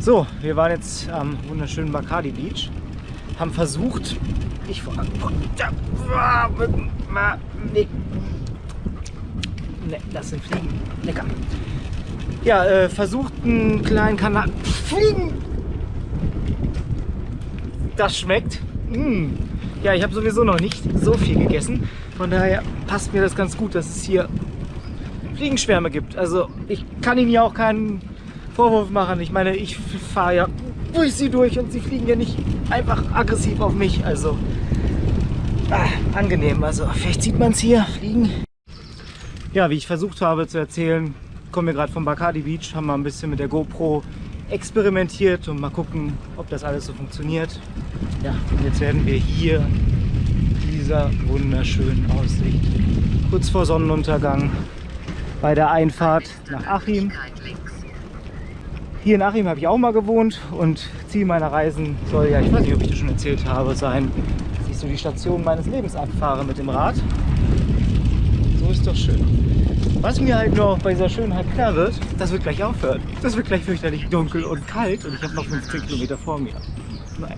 So, wir waren jetzt am wunderschönen Bacardi Beach, haben versucht, ich vor nee. nee, das sind Fliegen, lecker. Ja, äh, versucht einen kleinen Kanal, Fliegen, das schmeckt. Mmh. Ja, ich habe sowieso noch nicht so viel gegessen, von daher passt mir das ganz gut, dass es hier Fliegenschwärme gibt. Also ich kann Ihnen ja auch keinen Vorwurf machen. Ich meine, ich fahre ja durch sie durch und sie fliegen ja nicht einfach aggressiv auf mich. Also ah, angenehm. Also vielleicht sieht man es hier fliegen. Ja, wie ich versucht habe zu erzählen, kommen wir gerade vom Bacardi Beach, haben mal ein bisschen mit der GoPro experimentiert und mal gucken, ob das alles so funktioniert. Ja, und jetzt werden wir hier dieser wunderschönen Aussicht kurz vor Sonnenuntergang bei der Einfahrt nach Achim hier in Achim habe ich auch mal gewohnt und Ziel meiner Reisen soll ja, ich weiß nicht, ob ich das schon erzählt habe, sein, dass ich so die Station meines Lebens abfahre mit dem Rad. So ist doch schön. Was mir halt noch bei dieser Schönheit klar wird, das wird gleich aufhören. Das wird gleich fürchterlich dunkel und kalt und ich habe noch 15 Kilometer vor mir. Naja.